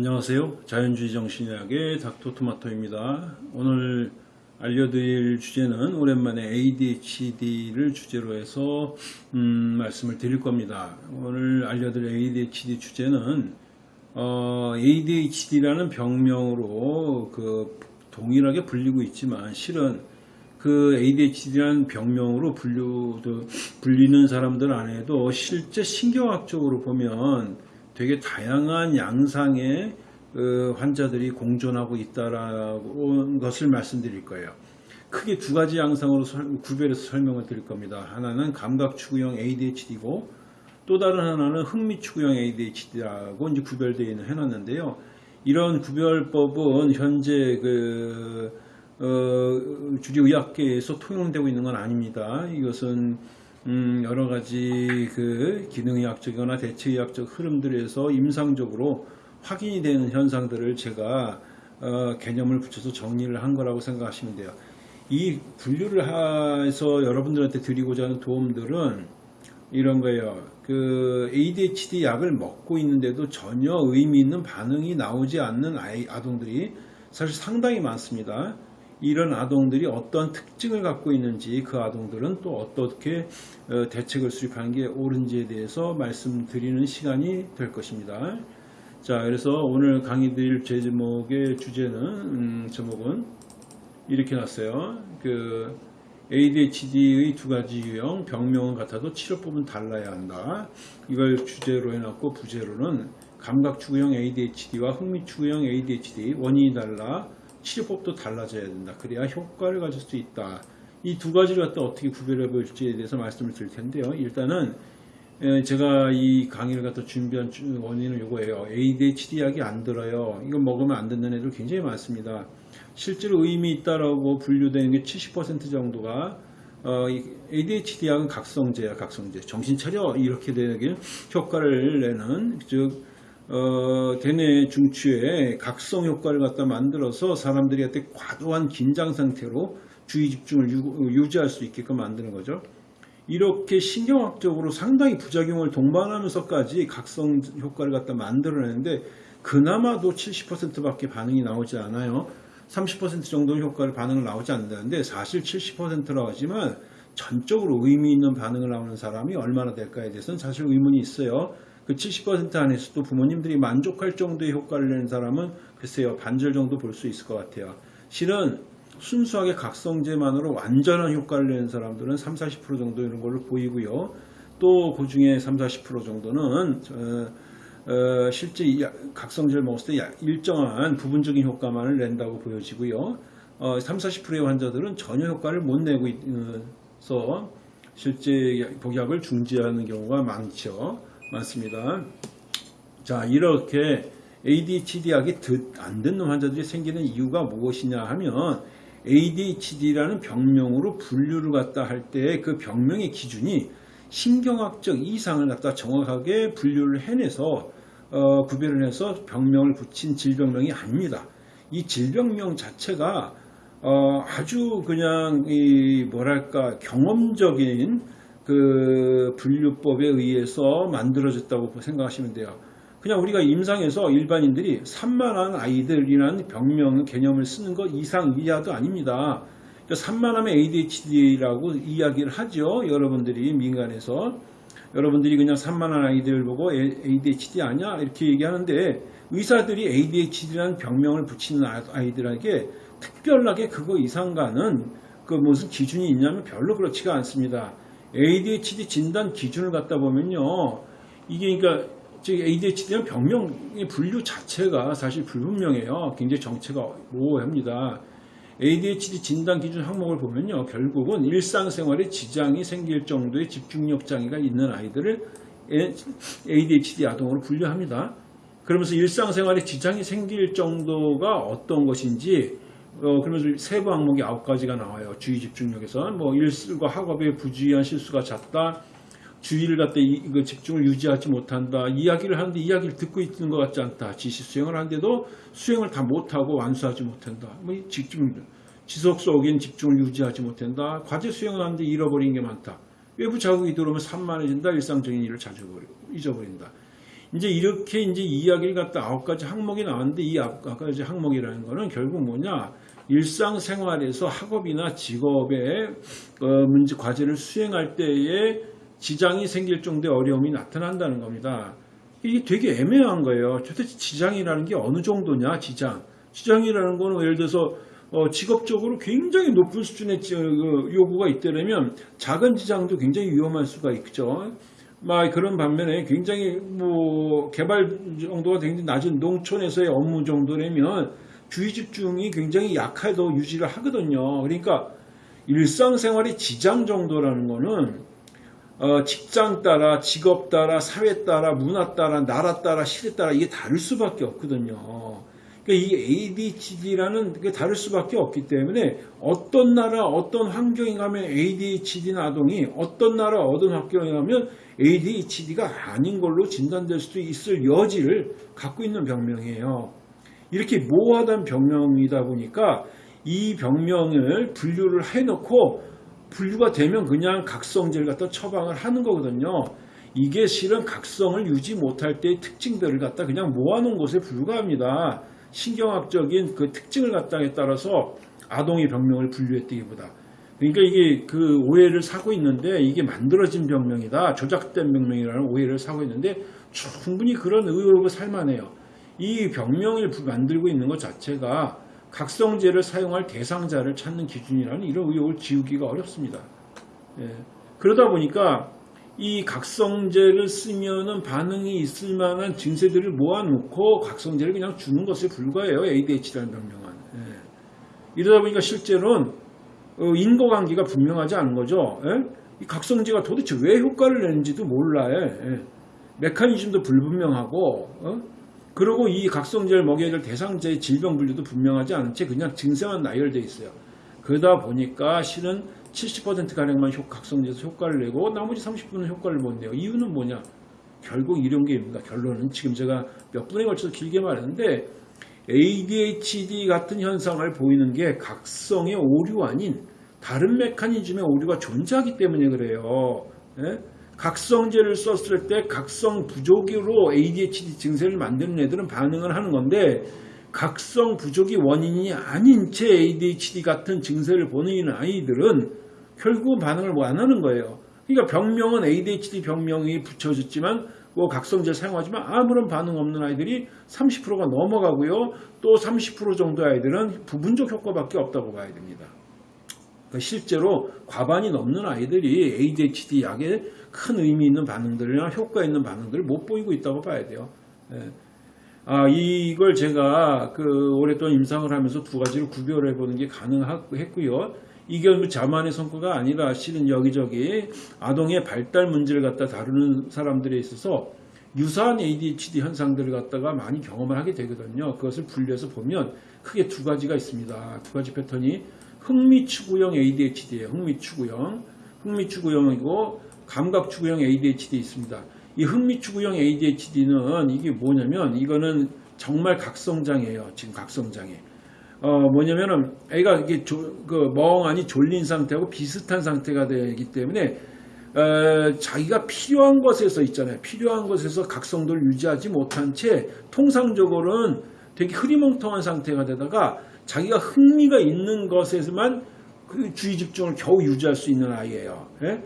안녕하세요. 자연주의 정신의학의 닥터토마토입니다. 오늘 알려드릴 주제는 오랜만에 ADHD를 주제로 해서 음, 말씀을 드릴 겁니다. 오늘 알려드릴 ADHD 주제는 어, ADHD라는 병명으로 그 동일하게 불리고 있지만 실은 그 ADHD라는 병명으로 분류, 불리는 사람들 안에도 실제 신경학적으로 보면 되게 다양한 양상의 그 환자들이 공존하고 있다라는 것을 말씀드릴 거예요. 크게 두 가지 양상으로 구별해서 설명을 드릴 겁니다. 하나는 감각 추구형 ADHD고 또 다른 하나는 흥미 추구형 ADHD라고 이제 구별되어 해놨는데요. 이런 구별법은 현재 그 어, 주류 의학계에서 통용되고 있는 건 아닙니다. 이것은 음, 여러 가지 그 기능의학적이거나 대체의학적 흐름들에서 임상적으로 확인이 되는 현상들을 제가 어, 개념을 붙여서 정리를 한 거라고 생각하시면 돼요. 이 분류를 해서 여러분들한테 드리고자 하는 도움들은 이런 거예요. 그 ADHD 약을 먹고 있는데도 전혀 의미 있는 반응이 나오지 않는 아이, 아동들이 사실 상당히 많습니다. 이런 아동들이 어떤 특징을 갖고 있는지 그 아동들은 또 어떻게 어, 대책을 수립하는 게 옳은지에 대해서 말씀드리는 시간이 될 것입니다. 자, 그래서 오늘 강의 드릴 제목의 주제는 음, 제목은 이렇게 났어요. 그 ADHD의 두 가지 유형, 병명은 같아도 치료법은 달라야 한다. 이걸 주제로 해놨고 부제로는 감각추구형 ADHD와 흥미추구형 ADHD 원인이 달라 치료법도 달라져야 된다. 그래야 효과를 가질 수 있다. 이 두 가지를 갖다 어떻게 구별해 볼지에 대해서 말씀을 드릴 텐데요. 일단은 제가 이 강의를 갖다 준비한 원인은 이거예요. ADHD 약이 안 들어요. 이거 먹으면 안 듣는 애들 굉장히 많습니다. 실제로 의미 있다라고 분류되는 게 70% 정도가 어, ADHD 약은 각성제야, 각성제. 정신 차려 이렇게 되는 효과를 내는 즉 어, 대뇌 중추에 각성 효과를 갖다 만들어서 사람들이 한테 과도한 긴장 상태로 주의 집중을 유, 지할 수 있게끔 만드는 거죠. 이렇게 신경학적으로 상당히 부작용을 동반하면서까지 각성 효과를 갖다 만들어내는데 그나마도 70%밖에 반응이 나오지 않아요. 30% 정도 효과를 반응을 나오지 않는다는데 사실 70%라고 하지만 전적으로 의미 있는 반응을 나오는 사람이 얼마나 될까에 대해서는 사실 의문이 있어요. 그 70% 안에서도 부모님들이 만족할 정도의 효과를 내는 사람은 글쎄요 반절 정도 볼 수 있을 것 같아요. 실은 순수하게 각성제만으로 완전한 효과를 내는 사람들은 3, 40% 정도 이런 걸로 보이고요. 또 그 중에 3, 40% 정도는 어, 어, 실제 각성제를 먹었을 때 일정한 부분적인 효과만을 낸다고 보여지고요. 어, 3, 40%의 환자들은 전혀 효과를 못 내고 있어 실제 복약을 중지하는 경우가 많죠. 많습니다. 자 이렇게 ADHD 약이 안 듣는 환자들이 생기는 이유가 무엇이냐 하면 ADHD라는 병명으로 분류를 갖다 할 때 그 병명의 기준이 신경학적 이상을 갖다 정확하게 분류를 해내서 어, 구별을 해서 병명을 붙인 질병명이 아닙니다. 이 질병명 자체가 어, 아주 그냥 이 뭐랄까 경험적인 그 분류법에 의해서 만들어졌다고 생각하시면 돼요. 그냥 우리가 임상에서 일반인들이 산만한 아이들이라는 병명 개념을 쓰는 것 이상 이하도 아닙니다. 그러니까 산만함의 ADHD라고 이야기를 하죠. 여러분들이 민간에서 여러분들이 그냥 산만한 아이들 보고 ADHD 아니야 이렇게 얘기하는데 의사들이 ADHD라는 병명을 붙이는 아이들에게 특별하게 그거 이상가는 그 무슨 기준이 있냐면 별로 그렇지가 않습니다. ADHD 진단 기준을 갖다 보면요. 이게 그러니까 ADHD는 병명의 분류 자체가 사실 불분명해요. 굉장히 정체가 모호합니다. ADHD 진단 기준 항목을 보면요. 결국은 일상생활에 지장이 생길 정도의 집중력 장애가 있는 아이들을 ADHD 아동으로 분류합니다. 그러면서 일상생활에 지장이 생길 정도가 어떤 것인지 어, 그러면서 세부 항목이 아홉 가지가 나와요. 주의 집중력에서 뭐 일과 학업에 부주의한 실수가 잦다. 주의를 갖다 이거 집중을 유지하지 못한다. 이야기를 하는데 이야기를 듣고 있는 것 같지 않다. 지시 수행을 하는데도 수행을 다 못하고 완수하지 못한다. 뭐 집중 지속 속인 집중을 유지하지 못한다. 과제 수행을 하는데 잃어버린 게 많다. 외부 자극이 들어오면 산만해진다. 일상적인 일을 잊어버린다. 이제 이렇게 이제 이야기를 갖다 아홉 가지 항목이 나왔는데 이 아홉 가지 항목이라는 거는 결국 뭐냐 일상생활에서 학업이나 직업에 어, 문제 과제를 수행할 때에 지장이 생길 정도의 어려움이 나타난다는 겁니다. 이게 되게 애매한 거예요. 도대체 지장이라는 게 어느 정도냐, 지장. 지장이라는 거는 예를 들어서 어, 직업적으로 굉장히 높은 수준의 지- 그 요구가 있다면 작은 지장도 굉장히 위험할 수가 있죠. 막 그런 반면에 굉장히 뭐 개발 정도가 굉장히 낮은 농촌에서의 업무 정도라면 주의 집중이 굉장히 약해도 유지를 하거든요. 그러니까 일상생활의 지장 정도라는 거는 어, 직장 따라, 직업 따라, 사회 따라, 문화 따라, 나라 따라, 시대 따라 이게 다를 수밖에 없거든요. 그러니까 이 ADHD라는 게 다를 수밖에 없기 때문에 어떤 나라, 어떤 환경에 가면 ADHD 아동이 어떤 나라, 어떤 환경에 가면 ADHD가 아닌 걸로 진단될 수도 있을 여지를 갖고 있는 병명이에요. 이렇게 모호하던 병명이다 보니까 이 병명을 분류를 해놓고 분류가 되면 그냥 각성제를 갖다 처방을 하는 거거든요. 이게 실은 각성을 유지 못할 때의 특징들을 갖다 그냥 모아놓은 것에 불과합니다. 신경학적인 그 특징을 갖다에 따라서 아동의 병명을 분류했다기보다. 그러니까 이게 그 오해를 사고 있는데 이게 만들어진 병명이다. 조작된 병명이라는 오해를 사고 있는데 충분히 그런 의혹을 살만해요. 이 병명을 부- 만들고 있는 것 자체가 각성제를 사용할 대상자를 찾는 기준이라는 이런 의혹을 지우기가 어렵습니다. 예. 그러다 보니까 이 각성제를 쓰면은 반응이 있을 만한 증세들을 모아놓고 각성제를 그냥 주는 것에 불과해요. ADHD라는 병명은. 예. 이러다 보니까 실제로는 어, 인과관계가 분명하지 않은 거죠. 예? 이 각성제가 도대체 왜 효과를 내는지도 몰라요. 예. 메커니즘도 불분명하고 어? 그리고 이 각성제를 먹여야 될 대상자의 질병 분류도 분명하지 않은 채 그냥 증세만 나열돼 있어요. 그러다 보니까 실은 70%가량만 각성제에서 효과를 내고 나머지 30%는 효과를 못 내요. 이유는 뭐냐? 결국 이런 게입니다. 결론은 지금 제가 몇 분에 걸쳐서 길게 말했는데 ADHD 같은 현상을 보이는 게 각성의 오류 아닌 다른 메커니즘의 오류가 존재하기 때문에 그래요. 예? 각성제를 썼을 때 각성 부족으로 ADHD 증세를 만드는 애들은 반응을 하는 건데 각성 부족이 원인이 아닌 채 ADHD 같은 증세를 보이는 아이들은 결국은 반응을 안 하는 거예요. 그러니까 병명은 ADHD 병명이 붙여졌지만 뭐 각성제를 사용하지만 아무런 반응 없는 아이들이 30%가 넘어가고요. 또 30% 정도 아이들은 부분적 효과밖에 없다고 봐야 됩니다. 그러니까 실제로 과반이 넘는 아이들이 ADHD 약에 큰 의미 있는 반응들이나 효과 있는 반응들을 못 보이고 있다고 봐야 돼요. 예. 아, 이걸 제가 그 오랫동안 임상을 하면서 두 가지를 구별해 보는 게 가능했고요. 이게 뭐 자만의 성과가 아니라 실은 여기저기 아동의 발달 문제를 갖다 다루는 사람들에 있어서 유사한 ADHD 현상들을 갖다가 많이 경험을 하게 되거든요. 그것을 분류해서 보면 크게 두 가지가 있습니다. 두 가지 패턴이 흥미추구형 ADHD예요. 흥미추구형. 흥미추구형이고 감각추구형 ADHD 있습니다. 이 흥미추구형 ADHD는 이게 뭐냐면 이거는 정말 각성장애예요. 지금 각성장애. 어 뭐냐면은 애가 이게 조, 그 멍하니 졸린 상태하고 비슷한 상태가 되기 때문에 에, 자기가 필요한 것에서 있잖아요. 필요한 것에서 각성도를 유지하지 못한 채 통상적으로는 되게 흐리멍텅한 상태가 되다가 자기가 흥미가 있는 것에만 그 주의 집중을 겨우 유지할 수 있는 아이예요. 예?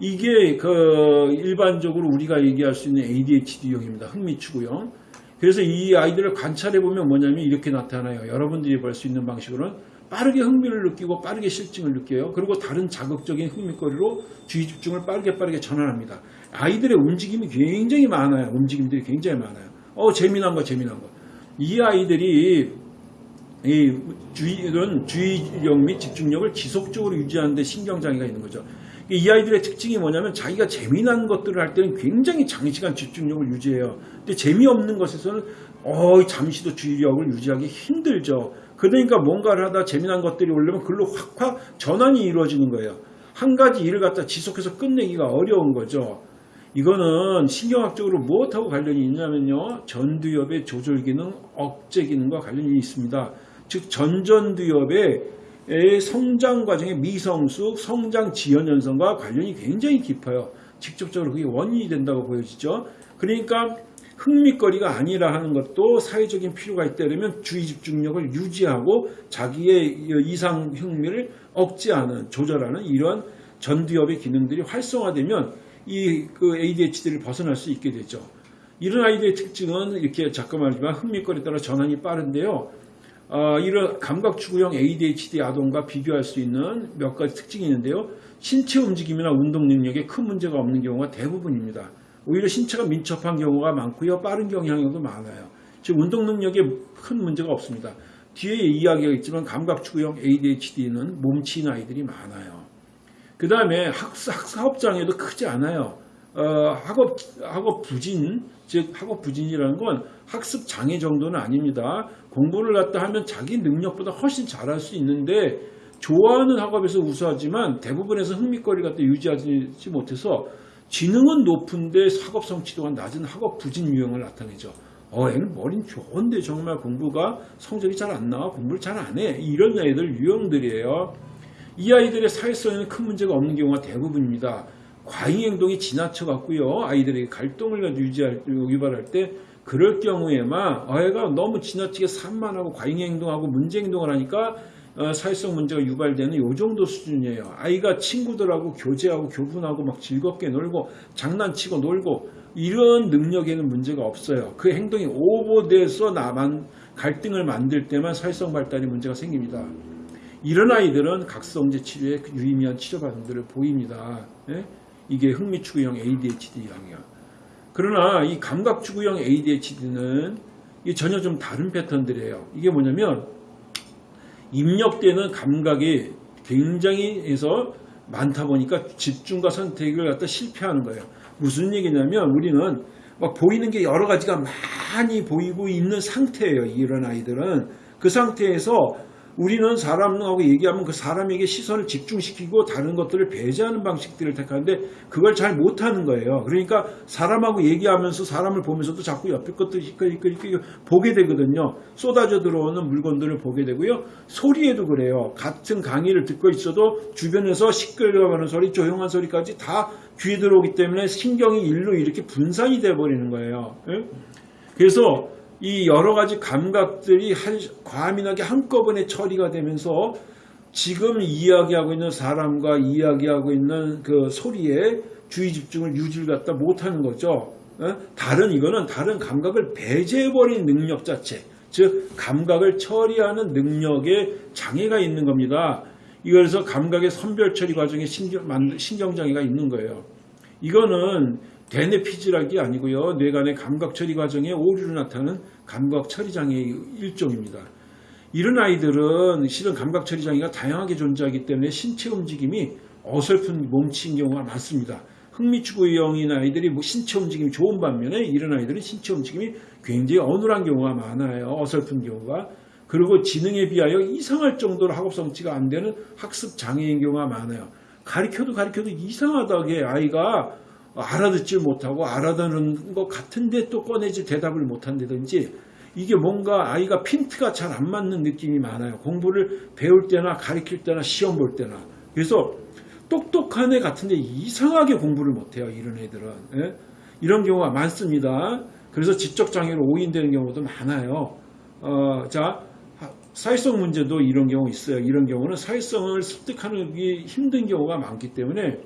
이게 그 일반적으로 우리가 얘기할 수 있는 ADHD형입니다. 흥미추구형. 그래서 이 아이들을 관찰해 보면 뭐냐면 이렇게 나타나요. 여러분들이 볼 수 있는 방식으로는 빠르게 흥미를 느끼고 빠르게 실증을 느껴요. 그리고 다른 자극적인 흥미거리로 주의 집중을 빠르게 빠르게 전환합니다. 아이들의 움직임이 굉장히 많아요. 움직임들이 굉장히 많아요. 어 재미난 거 재미난 거. 이 아이들이 이 주의는 주의력 및 집중력을 지속적으로 유지하는데 신경장애가 있는 거죠. 이 아이들의 특징이 뭐냐면 자기가 재미난 것들을 할 때는 굉장히 장시간 집중력을 유지해요. 근데 재미없는 것에서는 어, 잠시도 주의력을 유지하기 힘들죠. 그러니까 뭔가를 하다 재미난 것들이 오려면 글로 확확 전환이 이루어지는 거예요. 한 가지 일을 갖다 지속해서 끝내기가 어려운 거죠. 이거는 신경학적으로 무엇하고 관련이 있냐면요. 전두엽의 조절 기능, 억제 기능과 관련이 있습니다. 즉 전전두엽의 성장 과정의 미성숙, 성장 지연 현상과 관련이 굉장히 깊어요. 직접적으로 그게 원인이 된다고 보여지죠. 그러니까 흥미거리가 아니라 하는 것도 사회적인 필요가 있다면 주의 집중력을 유지하고 자기의 이상 흥미를 억제하는 조절하는 이런 전두엽의 기능들이 활성화되면 이 그 ADHD를 벗어날 수 있게 되죠. 이런 아이들의 특징은 이렇게 잠깐 말하지만 흥미거리에 따라 전환이 빠른데요. 어, 이런 감각추구형 ADHD 아동과 비교할 수 있는 몇 가지 특징이 있는데요. 신체 움직임이나 운동 능력에 큰 문제가 없는 경우가 대부분입니다. 오히려 신체가 민첩한 경우가 많고요. 빠른 경향력도 많아요. 즉 운동 능력에 큰 문제가 없습니다. 뒤에 이야기가 있지만 감각추구형 ADHD는 몸치인 아이들이 많아요. 그 다음에 학업 장애도 크지 않아요. 어, 학업 학업 부진 즉 학업 부진이라는 건 학습 장애 정도는 아닙니다. 공부를 갖다 하면 자기 능력보다 훨씬 잘할 수 있는데 좋아하는 학업에서 우수하지만 대부분에서 흥미거리 갖다 유지하지 못해서 지능은 높은데 학업 성취도가 낮은 학업 부진 유형을 나타내죠. 어, 애는 머리는 좋은데 정말 공부가 성적이 잘 안 나와 공부를 잘 안 해. 이런 애들 유형들이에요. 이 아이들의 사회성에는 큰 문제가 없는 경우가 대부분입니다. 과잉 행동이 지나쳐 갖고요. 아이들에게 갈등을 유지할, 유발할 때 그럴 경우에만 아이가 너무 지나치게 산만하고 과잉 행동하고 문제 행동을 하니까 어, 사회성 문제가 유발되는 요 정도 수준이에요. 아이가 친구들하고 교제하고 교분하고 막 즐겁게 놀고 장난치고 놀고 이런 능력에는 문제가 없어요. 그 행동이 오버돼서 나만 갈등을 만들 때만 사회성 발달에 문제가 생깁니다. 이런 아이들은 각성제 치료에 유의미한 치료 반응들을 보입니다. 예? 이게 흥미추구형 ADHD형이야. 그러나 이 감각추구형 ADHD는 전혀 좀 다른 패턴들이에요. 이게 뭐냐면 입력되는 감각이 굉장히 해서 많다 보니까 집중과 선택을 갖다 실패하는 거예요. 무슨 얘기냐면 우리는 막 보이는 게 여러 가지가 많이 보이고 있는 상태예요. 이런 아이들은 그 상태에서 우리는 사람하고 얘기하면 그 사람에게 시선을 집중시키고 다른 것들을 배제하는 방식들을 택하는데 그걸 잘 못하는 거예요. 그러니까 사람하고 얘기하면서 사람을 보면서도 자꾸 옆에 것들 이끌이끌이끌 보게 되거든요. 쏟아져 들어오는 물건들을 보게 되고요. 소리에도 그래요. 같은 강의를 듣고 있어도 주변에서 시끌려가는 소리, 조용한 소리까지 다 귀에 들어오기 때문에 신경이 일로 이렇게 분산이 돼 버리는 거예요. 예? 그래서 이 여러 가지 감각들이 한, 과민하게 한꺼번에 처리가 되면서 지금 이야기하고 있는 사람과 이야기하고 있는 그 소리에 주의 집중을 유지를 갖다 못하는 거죠. 어? 다른 이거는 다른 감각을 배제해버린 능력 자체, 즉 감각을 처리하는 능력에 장애가 있는 겁니다. 이거에서 감각의 선별 처리 과정에 신경, 신경장애가 있는 거예요. 이거는 대뇌 피질학이 아니고요. 뇌간의 감각 처리 과정에 오류를 나타내는 감각 처리 장애의 일종입니다. 이런 아이들은 실은 감각 처리 장애가 다양하게 존재하기 때문에 신체 움직임이 어설픈 몸치인 경우가 많습니다. 흥미추구형인 아이들이 뭐 신체 움직임이 좋은 반면에 이런 아이들은 신체 움직임이 굉장히 어눌한 경우가 많아요. 어설픈 경우가. 그리고 지능에 비하여 이상할 정도로 학업 성취가 안 되는 학습 장애인 경우가 많아요. 가르쳐도 가르쳐도 이상하다게 아이가 알아듣질 못하고 알아듣는 것 같은데 또 꺼내지 대답을 못한다든지 이게 뭔가 아이가 핀트가 잘 안 맞는 느낌이 많아요. 공부를 배울 때나 가르칠 때나 시험 볼 때나. 그래서 똑똑한 애 같은데 이상하게 공부를 못해요. 이런 애들은. 예? 이런 경우가 많습니다. 그래서 지적장애로 오인되는 경우도 많아요. 어, 자, 사회성 문제도 이런 경우 있어요. 이런 경우는 사회성을 습득하기 힘든 경우가 많기 때문에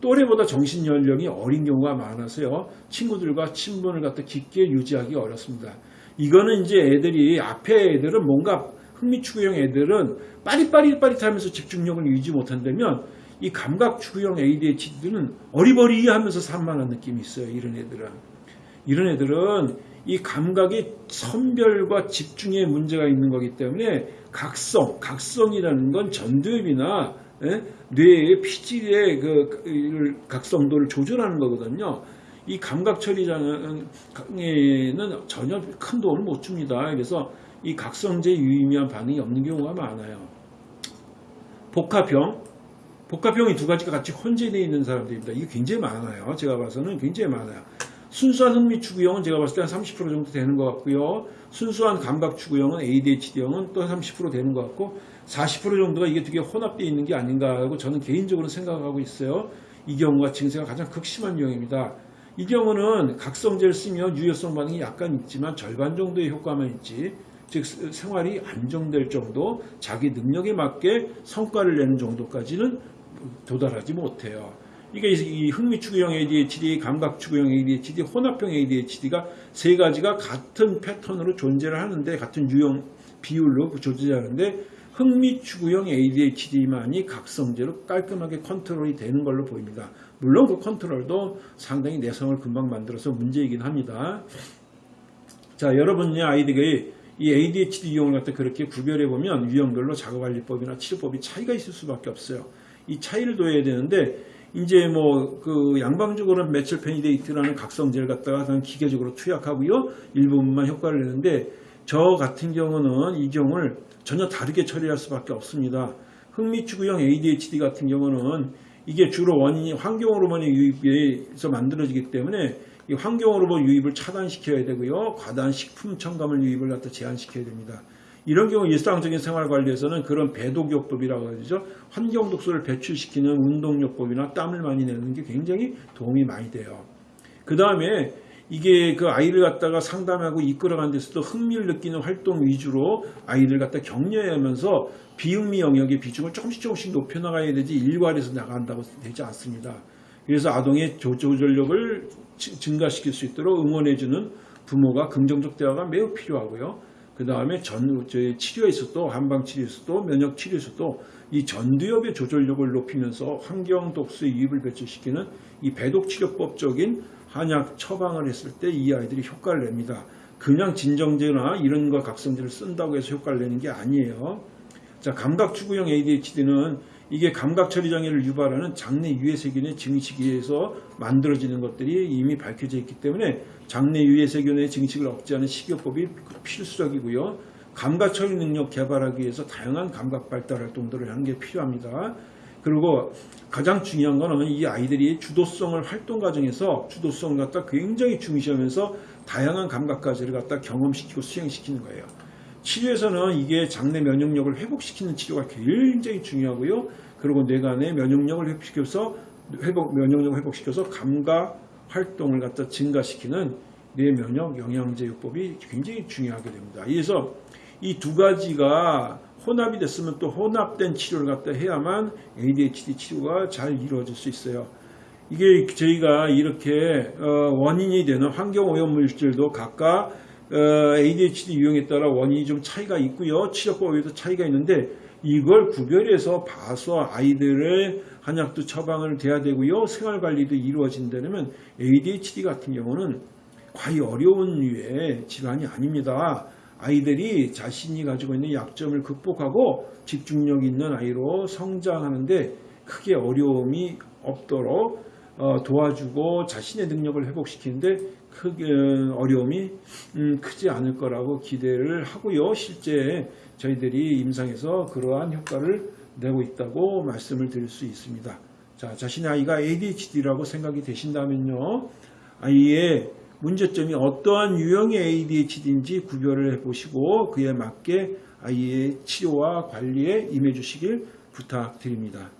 또래보다 정신 연령이 어린 경우가 많아서요. 친구들과 친분을 갖다 깊게 유지하기 어렵습니다. 이거는 이제 애들이 앞에 애들은 뭔가 흥미추구형 애들은 빠릿빠릿빠릿하면서 집중력을 유지 못한다면 이 감각추구형 ADHD는 어리버리하면서 산만한 느낌이 있어요. 이런 애들은. 이런 애들은 이 감각의 선별과 집중에 문제가 있는 거기 때문에 각성, 각성이라는 건 전두엽이나 예? 뇌의 피질의 그, 그 각성도를 조절하는 거거든요. 이 감각 처리장에는 전혀 큰 도움을 못 줍니다. 그래서 이 각성제 유의미한 반응이 없는 경우가 많아요. 복합형, 복합형이 두 가지가 같이 혼재되어 있는 사람들입니다. 이게 굉장히 많아요. 제가 봐서는 굉장히 많아요. 순수한 흥미 추구형은 제가 봤을 때 한 30% 정도 되는 것 같고요. 순수한 감각 추구형은 ADHD형은 또 30% 되는 것 같고 40% 정도가 이게 되게 혼합되어 있는 게 아닌가 하고 저는 개인적으로 생각하고 있어요. 이 경우가 증세가 가장 극심한 유형입니다. 이 경우는 각성제를 쓰면 유효성 반응이 약간 있지만 절반 정도의 효과만 있지 즉 생활이 안정될 정도 자기 능력에 맞게 성과를 내는 정도까지는 도달하지 못해요. 이게 이 흥미추구형 ADHD, 감각추구형 ADHD, 혼합형 ADHD가 세 가지가 같은 패턴으로 존재를 하는데 같은 유형 비율로 존재하는데 흥미추구형 ADHD만이 각성제로 깔끔하게 컨트롤이 되는 걸로 보입니다. 물론 그 컨트롤도 상당히 내성을 금방 만들어서 문제이긴 합니다. 자, 여러분의 아이들이 이 ADHD 유형을 갖다 그렇게 구별해 보면 유형별로 작업관리법이나 치료법이 차이가 있을 수밖에 없어요. 이 차이를 둬야 되는데 이제 뭐 그 양방적으로는 methylphenidate라는 각성제를 갖다가 기계적으로 투약하고요 일부분만 효과를 내는데 저 같은 경우는 이 경우를 전혀 다르게 처리할 수밖에 없습니다. 흥미추구형 ADHD 같은 경우는 이게 주로 원인이 환경 호르몬의 유입에서 만들어지기 때문에 이 환경 호르몬 유입을 차단시켜야 되고요. 과다한 식품 첨가물 유입을 갖다 제한시켜야 됩니다. 이런 경우 일상적인 생활 관리에서는 그런 배독요법이라고 하죠. 환경 독소를 배출시키는 운동요법이나 땀을 많이 내는 게 굉장히 도움이 많이 돼요. 그 다음에 이게 그 아이를 갖다가 상담하고 이끌어가는 데서도 흥미를 느끼는 활동 위주로 아이를 갖다 격려하면서 비흥미 영역의 비중을 조금씩 조금씩 높여나가야 되지 일괄해서 나간다고 되지 않습니다. 그래서 아동의 조절력을 증가시킬 수 있도록 응원해주는 부모가 긍정적 대화가 매우 필요하고요. 그 다음에 전, 치료에서도, 한방치료에서도, 면역치료에서도 이 전두엽의 조절력을 높이면서 환경 독소의 유입을 배출시키는 이 배독치료법적인 한약 처방을 했을 때 이 아이들이 효과를 냅니다. 그냥 진정제나 이런 거 각성제를 쓴다고 해서 효과를 내는 게 아니에요. 자, 감각추구형 ADHD는 이게 감각처리 장애를 유발하는 장내 유해세균의 증식에서 만들어지는 것들이 이미 밝혀져 있기 때문에 장내 유해세균의 증식을 억제하는 식이요법이 필수적이고요. 감각처리 능력 개발하기 위해서 다양한 감각 발달 활동들을 하는 게 필요합니다. 그리고 가장 중요한 거는 이 아이들이 주도성을 활동 과정에서 주도성을 갖다 굉장히 중시하면서 다양한 감각까지를 갖다 경험시키고 수행시키는 거예요. 치료에서는 이게 장내 면역력을 회복시키는 치료가 굉장히 중요하고요. 그리고 뇌간의 면역력을 회복시켜서 회복 면역력을 회복시켜서 감각 활동을 갖다 증가시키는 뇌 면역 영양제 요법이 굉장히 중요하게 됩니다. 그래서 이 두 가지가 혼합이 됐으면 또 혼합된 치료를 갖다 해야만 ADHD 치료가 잘 이루어질 수 있어요. 이게 저희가 이렇게 어, 원인이 되는 환경 오염 물질도 각각 어, ADHD 유형에 따라 원인이 좀 차이가 있고요. 치료법에도 차이가 있는데 이걸 구별해서 봐서 아이들의 한약도 처방을 돼야 되고요. 생활관리도 이루어진다면 ADHD 같은 경우는 과히 어려운 류의 질환이 아닙니다. 아이들이 자신이 가지고 있는 약점을 극복하고 집중력 있는 아이로 성장하는데 크게 어려움이 없도록 어, 도와주고 자신의 능력을 회복시키는데 크게 어려움이 음, 크지 않을 거라고 기대를 하고요. 실제 저희들이 임상에서 그러한 효과를 내고 있다고 말씀을 드릴 수 있습니다. 자, 자신의 아이가 ADHD라고 생각이 되신다면요. 아이의 문제점이 어떠한 유형의 ADHD인지 구별을 해보시고 그에 맞게 아이의 치료와 관리에 임해 주시길 부탁드립니다.